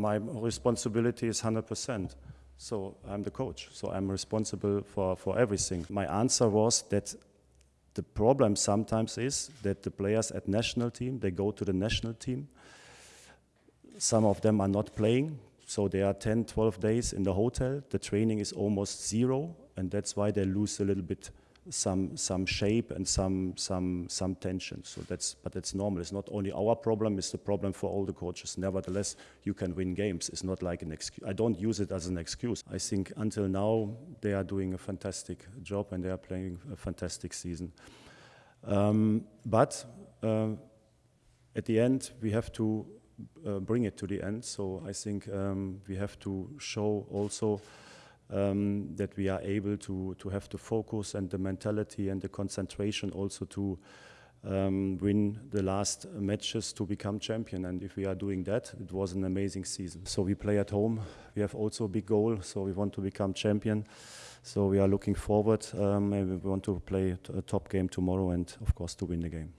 My responsibility is 100%. So I'm the coach. So I'm responsible for, for everything. My answer was that the problem sometimes is that the players at national team, they go to the national team. Some of them are not playing. So they are 10, 12 days in the hotel. The training is almost zero. And that's why they lose a little bit some some shape and some some some tension. So that's but that's normal. It's not only our problem; it's the problem for all the coaches. Nevertheless, you can win games. It's not like an excuse. I don't use it as an excuse. I think until now they are doing a fantastic job and they are playing a fantastic season. Um, but uh, at the end, we have to uh, bring it to the end. So I think um, we have to show also um, that we are able to, to have the focus and the mentality and the concentration also to um, win the last matches to become champion. And if we are doing that, it was an amazing season. So we play at home. We have also a big goal. So we want to become champion. So we are looking forward um, and we want to play a top game tomorrow and of course to win the game.